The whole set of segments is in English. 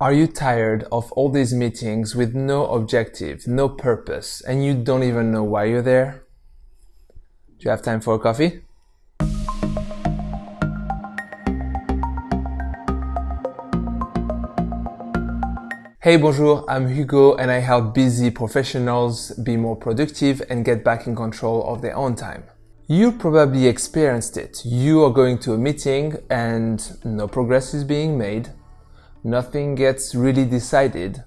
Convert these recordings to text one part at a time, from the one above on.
Are you tired of all these meetings with no objective, no purpose, and you don't even know why you're there? Do you have time for a coffee? Hey, bonjour, I'm Hugo and I help busy professionals be more productive and get back in control of their own time. You probably experienced it. You are going to a meeting and no progress is being made, nothing gets really decided,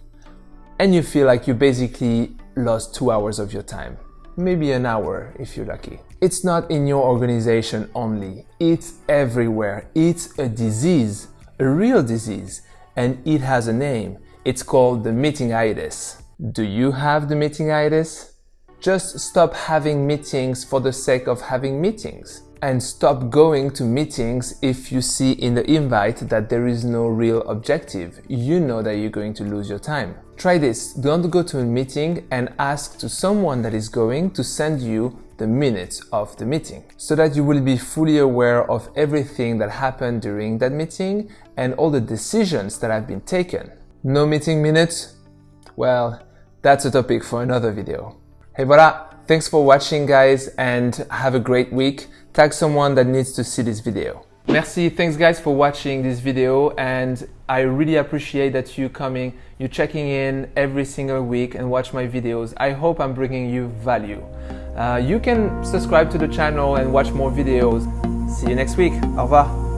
and you feel like you basically lost two hours of your time. Maybe an hour if you're lucky. It's not in your organization only, it's everywhere. It's a disease, a real disease, and it has a name. It's called the meetingitis. Do you have the meetingitis? Just stop having meetings for the sake of having meetings. And stop going to meetings if you see in the invite that there is no real objective. You know that you're going to lose your time. Try this. Don't go to a meeting and ask to someone that is going to send you the minutes of the meeting so that you will be fully aware of everything that happened during that meeting and all the decisions that have been taken. No meeting minutes? Well, that's a topic for another video. Hey voilà, thanks for watching guys and have a great week. Tag someone that needs to see this video. Merci, thanks guys for watching this video and I really appreciate that you coming, you checking in every single week and watch my videos. I hope I'm bringing you value. Uh, you can subscribe to the channel and watch more videos. See you next week. Au revoir.